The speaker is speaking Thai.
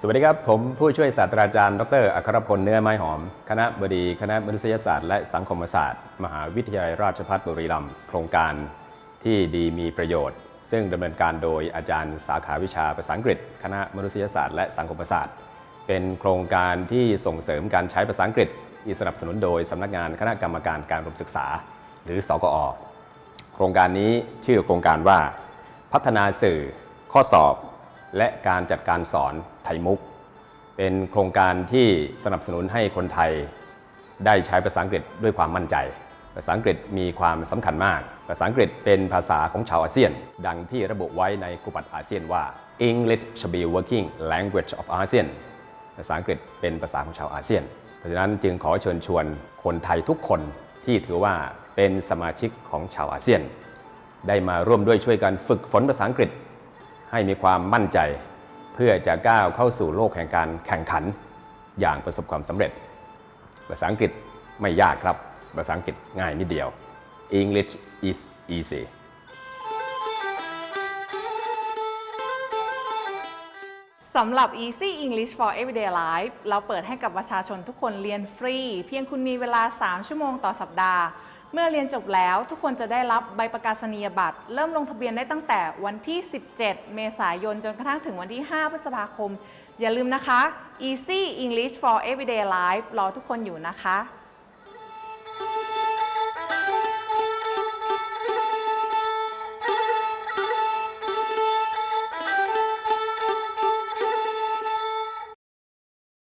สวัสดีครับ ผมผู้ช่วยศาสตราจารย์ ดร อัครพลเนื้อไม้หอม คณะบดีคณะมนุษยศาสตร์และสังคมศาสตร์ มหาวิทยาลัยราชภัฏบุรีรัมย์โครงการที่ดีมีประโยชน์ ซึ่งดำเนินการโดยอาจารย์สาขาวิชาภาษาอังกฤษ คณะมนุษยศาสตร์และสังคมศาสตร์ เป็นโครงการที่ส่งเสริมการใช้ภาษาอังกฤษที่สนับสนุนโดยสำนักงานคณะกรรมการการอุดมศึกษา หรือสกอโครงการนี้ชื่อโครงการว่า พัฒนาสื่อข้อสอบ และการจัดการสอนไทยมุก เป็นโครงการที่สนับสนุนให้คนไทย ได้ใช้ภาษาอังกฤษด้วยความมั่นใจ ภาษาอังกฤษมีความสำคัญมาก ภาษาอังกฤษเป็นภาษาของชาวอาเซียน ดังที่ระบุไว้ในคุปัตอาเซียนว่า English should be working language of ASEAN ภาษาอังกฤษเป็นภาษาของชาวอาเซียน เพราะฉะนั้นจึงขอเชิญชวนคนไทยทุกคนที่ถือว่าเป็นสมาชิกของชาวอาเซียน ได้มาร่วมด้วยช่วยกันฝึกฝนภาษาอังกฤษ ให้มีความมั่นใจ เพื่อจะก้าวเข้าสู่โลกแห่งการแข่งขันอย่างประสบความสำเร็จ ภาษาอังกฤษไม่ยากครับ ภาษาอังกฤษง่ายนิดเดียว English is easy สำหรับ Easy English for Everyday Life เราเปิดให้กับประชาชนทุกคนเรียนฟรี เพียงคุณมีเวลา 3 ชั่วโมงต่อสัปดาห์ เมื่อเรียนจบแล้วทุกคนจะได้รับใบประกาศนียบัตร เริ่มลงทะเบียนได้ตั้งแต่วันที่ 17 เมษายน จนกระทั่งถึงวันที่ 5 พฤษภาคม อย่าลืมนะคะ Easy English for Everyday Life รอทุกคนอยู่นะคะ